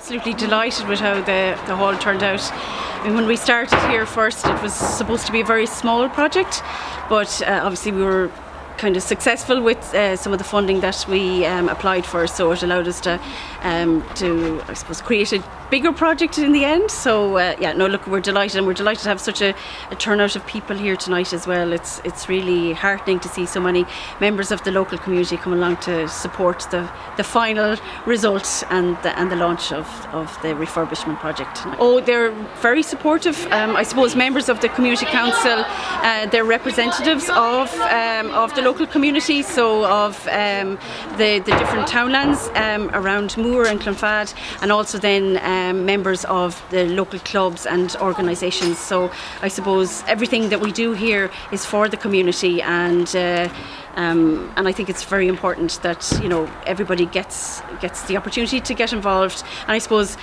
absolutely delighted with how the, the hall turned out. I mean, when we started here first, it was supposed to be a very small project, but uh, obviously we were kind of successful with uh, some of the funding that we um, applied for, so it allowed us to um, to I suppose create a bigger project in the end. So uh, yeah, no, look, we're delighted, and we're delighted to have such a, a, turnout of people here tonight as well. It's it's really heartening to see so many members of the local community come along to support the, the final result and the, and the launch of, of the refurbishment project. Tonight. Oh, they're very supportive. Um, I suppose members of the community council, uh, they're representatives of um, of the local community, so of um, the the different townlands um, around Moore and Clonfad, and also then. Um, members of the local clubs and organisations. So I suppose everything that we do here is for the community and. Uh, um, and I think it's very important that you know everybody gets gets the opportunity to get involved. And I suppose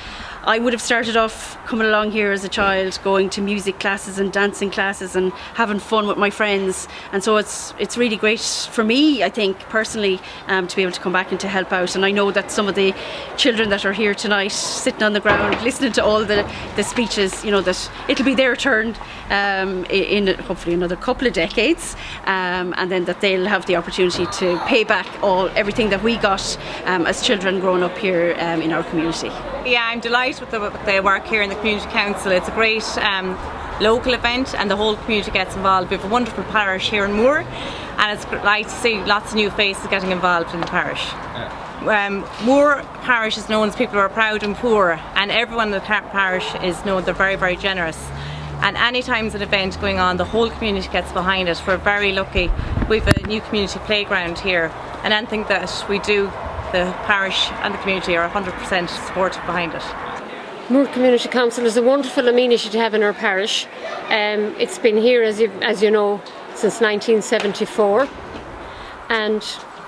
I would have started off coming along here as a child, going to music classes and dancing classes and having fun with my friends. And so it's it's really great for me, I think, personally, um, to be able to come back and to help out. And I know that some of the children that are here tonight, sitting on the ground, listening to all the, the speeches, you know, that it'll be their turn um, in, in hopefully another couple of decades, um, and then that they'll have the opportunity to pay back all everything that we got um, as children growing up here um, in our community. Yeah, I'm delighted with the, with the, work here in the Community Council. It's a great um, local event and the whole community gets involved. We have a wonderful parish here in Moore and it's great to see lots of new faces getting involved in the parish. Um, Moore Parish is known as people who are proud and poor and everyone in the parish is known they're very very generous and any times an event going on the whole community gets behind it. We're very lucky. We have a new community playground here and anything that we do the parish and the community are 100% supportive behind it. Moore Community Council is a wonderful amenity to have in our parish. Um, it's been here, as you, as you know, since 1974 and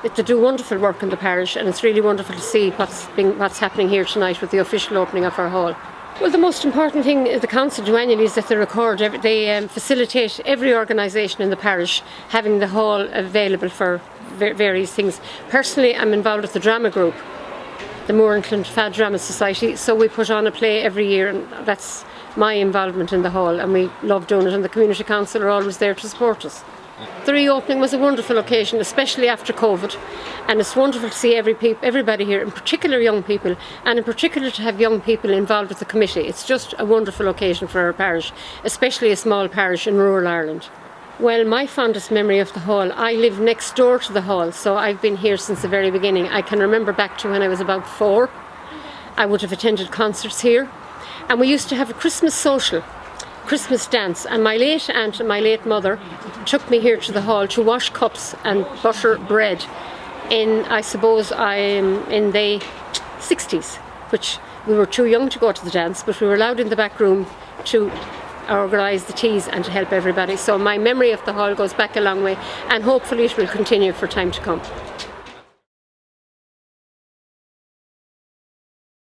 they do wonderful work in the parish and it's really wonderful to see what's, being, what's happening here tonight with the official opening of our hall. Well, the most important thing is the council do annually is that they record, they um, facilitate every organisation in the parish having the hall available for various things. Personally, I'm involved with the drama group, the Moore and Clonfad Drama Society, so we put on a play every year and that's my involvement in the hall and we love doing it and the community council are always there to support us. The reopening was a wonderful occasion, especially after COVID, and it's wonderful to see every everybody here, in particular young people, and in particular to have young people involved with the committee. It's just a wonderful occasion for our parish, especially a small parish in rural Ireland. Well, my fondest memory of the hall, I live next door to the hall, so I've been here since the very beginning. I can remember back to when I was about four. I would have attended concerts here. And we used to have a Christmas social, Christmas dance. And my late aunt and my late mother took me here to the hall to wash cups and butter bread in, I suppose, I'm in the 60s, which we were too young to go to the dance, but we were allowed in the back room to organise the teas and to help everybody. So my memory of the hall goes back a long way and hopefully it will continue for time to come.